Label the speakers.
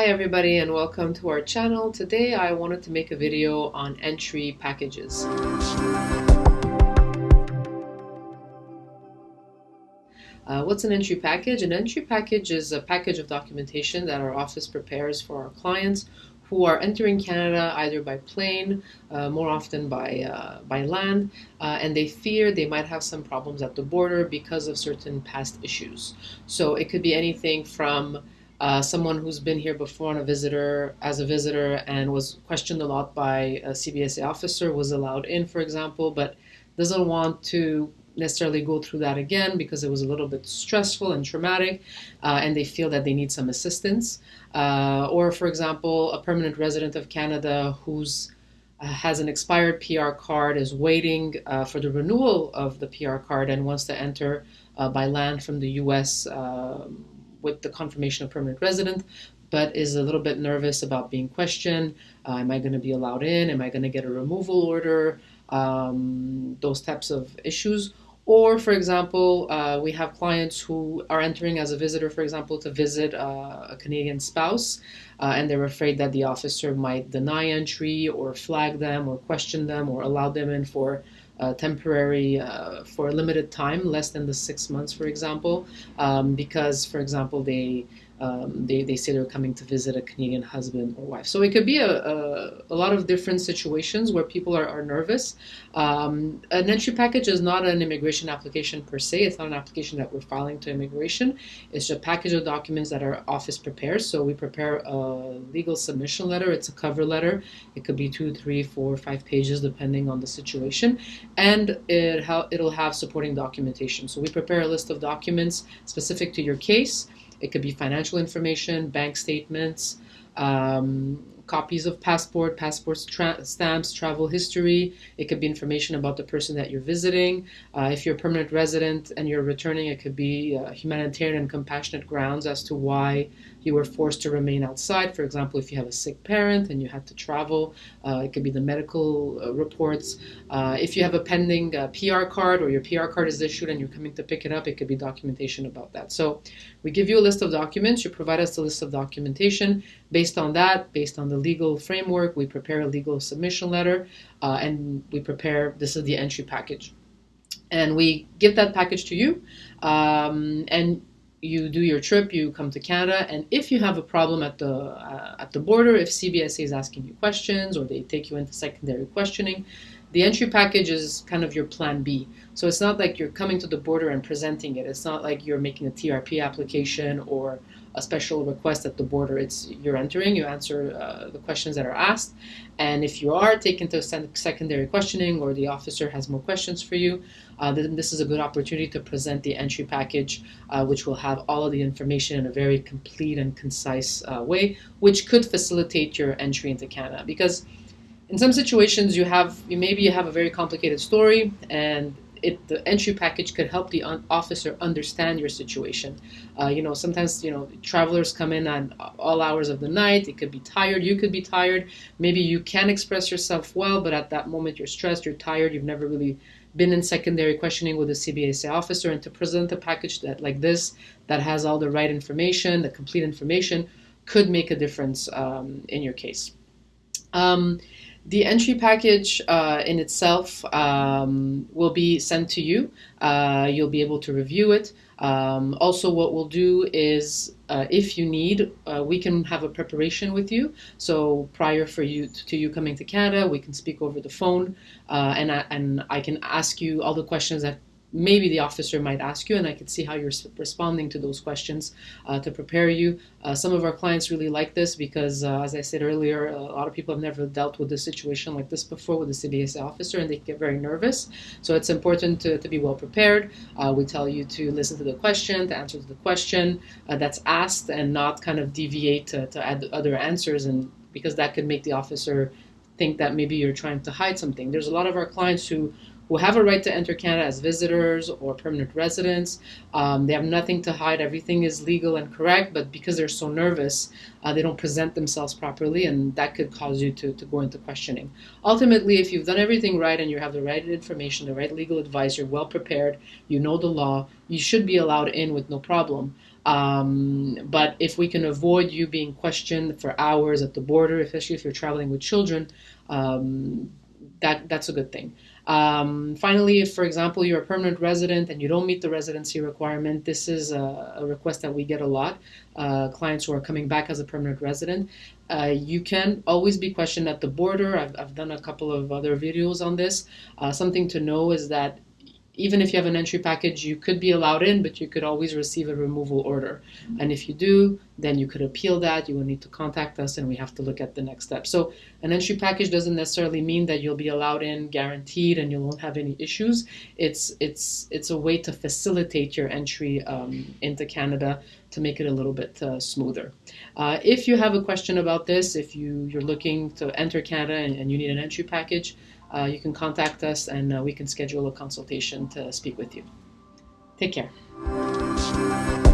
Speaker 1: Hi everybody and welcome to our channel. Today I wanted to make a video on entry packages. Uh, what's an entry package? An entry package is a package of documentation that our office prepares for our clients who are entering Canada either by plane, uh, more often by, uh, by land, uh, and they fear they might have some problems at the border because of certain past issues. So it could be anything from uh, someone who's been here before on a visitor as a visitor and was questioned a lot by a CBSA officer was allowed in, for example, but doesn't want to necessarily go through that again because it was a little bit stressful and traumatic uh, and they feel that they need some assistance. Uh, or, for example, a permanent resident of Canada who's uh, has an expired PR card, is waiting uh, for the renewal of the PR card and wants to enter uh, by land from the US um, with the confirmation of permanent resident, but is a little bit nervous about being questioned. Uh, am I going to be allowed in? Am I going to get a removal order? Um, those types of issues. Or, for example, uh, we have clients who are entering as a visitor, for example, to visit uh, a Canadian spouse, uh, and they're afraid that the officer might deny entry or flag them or question them or allow them in for uh, temporary uh, for a limited time, less than the six months, for example, um, because, for example, they um, they, they say they're coming to visit a Canadian husband or wife. So it could be a, a, a lot of different situations where people are, are nervous. Um, an entry package is not an immigration application per se. It's not an application that we're filing to immigration. It's a package of documents that our office prepares. So we prepare a legal submission letter. It's a cover letter. It could be two, three, four, five pages depending on the situation. And it ha- it'll have supporting documentation. So we prepare a list of documents specific to your case it could be financial information, bank statements, um, copies of passport, passport tra- stamps, travel history. It could be information about the person that you're visiting. Uh, if you're a permanent resident and you're returning, it could be uh, humanitarian and compassionate grounds as to why you were forced to remain outside. For example, if you have a sick parent and you had to travel, uh, it could be the medical uh, reports. Uh, if you have a pending uh, PR card or your PR card is issued and you're coming to pick it up, it could be documentation about that. So we give you a list of documents, you provide us a list of documentation. Based on that, based on the legal framework, we prepare a legal submission letter uh, and we prepare this is the entry package. And we give that package to you. Um, and you do your trip, you come to Canada, and if you have a problem at the uh, at the border, if CBSA is asking you questions or they take you into secondary questioning, the entry package is kind of your plan B. So it's not like you're coming to the border and presenting it. It's not like you're making a TRP application or a special request at the border. It's you're entering, you answer uh, the questions that are asked, and if you are taken to secondary questioning or the officer has more questions for you, uh, then this is a good opportunity to present the entry package, uh, which will have all of the information in a very complete and concise uh, way, which could facilitate your entry into Canada because in some situations you have you maybe you have a very complicated story and it, the entry package could help the officer understand your situation. Uh, you know, sometimes you know travelers come in on all hours of the night. It could be tired. You could be tired. Maybe you can express yourself well, but at that moment you're stressed. You're tired. You've never really been in secondary questioning with a CBSA officer, and to present a package that like this that has all the right information, the complete information, could make a difference um, in your case. Um, the entry package uh, in itself um, will be sent to you. Uh, you'll be able to review it. Um, also, what we'll do is, uh, if you need, uh, we can have a preparation with you. So prior for you to, you coming to Canada, we can speak over the phone, uh, and I, and I can ask you all the questions that maybe the officer might ask you, and I could see how you're responding to those questions uh, to prepare you. Uh, some of our clients really like this because, uh, as I said earlier, a lot of people have never dealt with a situation like this before with a CBSA officer, and they get very nervous. So it's important to, to be well prepared. Uh, we tell you to listen to the question, to answer to the question uh, that's asked, and not kind of deviate to, to add other answers, and because that could make the officer think that maybe you're trying to hide something. There's a lot of our clients who who have a right to enter Canada as visitors or permanent residents. Um, they have nothing to hide. Everything is legal and correct, but because they're so nervous, uh, they don't present themselves properly, and that could cause you to, to go into questioning. Ultimately, if you've done everything right and you have the right information, the right legal advice, you're well prepared, you know the law, you should be allowed in with no problem. Um, but if we can avoid you being questioned for hours at the border, especially if you're traveling with children, um, that that's a good thing. Um, finally, if, for example, you're a permanent resident and you don't meet the residency requirement, this is a, a request that we get a lot. Uh, clients who are coming back as a permanent resident. Uh, you can always be questioned at the border. I've, I've done a couple of other videos on this. Uh, something to know is that even if you have an entry package, you could be allowed in, but you could always receive a removal order. And if you do, then you could appeal that. You will need to contact us, and we have to look at the next step. So, an entry package doesn't necessarily mean that you'll be allowed in guaranteed and you won't have any issues. It's it's it's a way to facilitate your entry um, into Canada to make it a little bit uh, smoother. Uh, if you have a question about this, if you you're looking to enter Canada and, and you need an entry package uh, you can contact us and uh, we can schedule a consultation to speak with you. Take care.